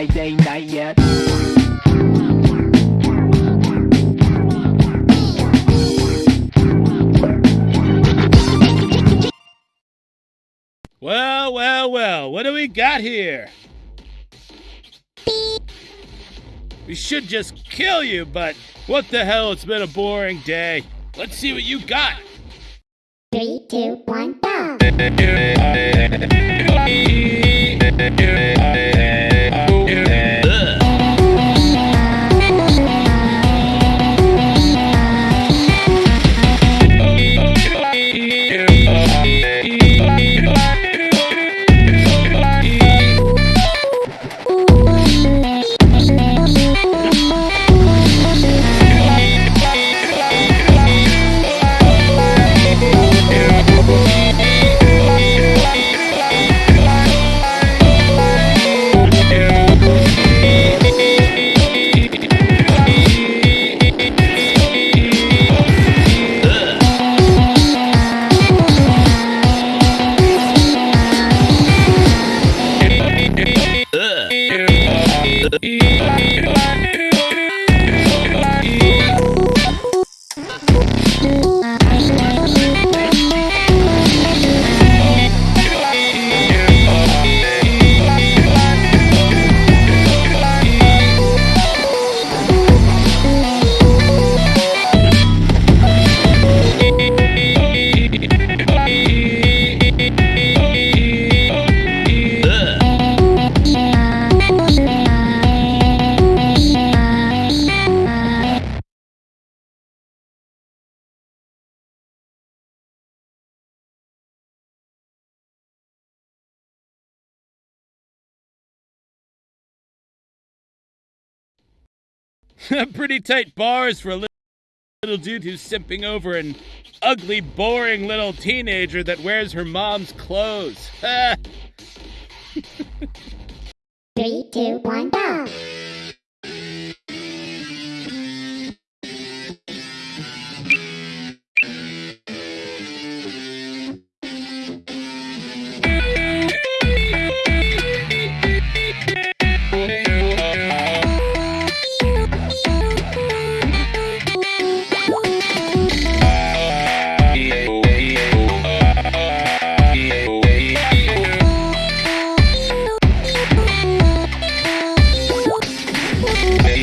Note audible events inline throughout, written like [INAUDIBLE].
night ain't not yet Well, well, well, what do we got here? We should just kill you, but what the hell, it's been a boring day. Let's see what you got. Three, two, one, go! [LAUGHS] [LAUGHS] Pretty tight bars for a little, dude who's simping over an ugly, boring little teenager that wears her mom's clothes. [LAUGHS] Three, two, one, go!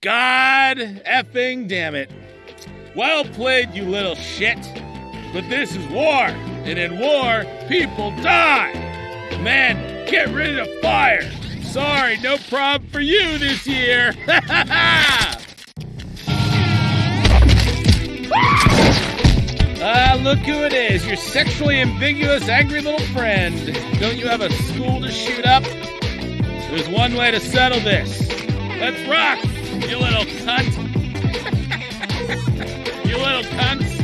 God effing damn it. Well played, you little shit. But this is war, and in war, people die. Man, get rid of fire. Sorry, no prob for you this year. Ha ha ha! Ah, look who it is, your sexually ambiguous, angry little friend. Don't you have a school to shoot up? There's one way to settle this. Let's rock! You little cunt. you little cunt.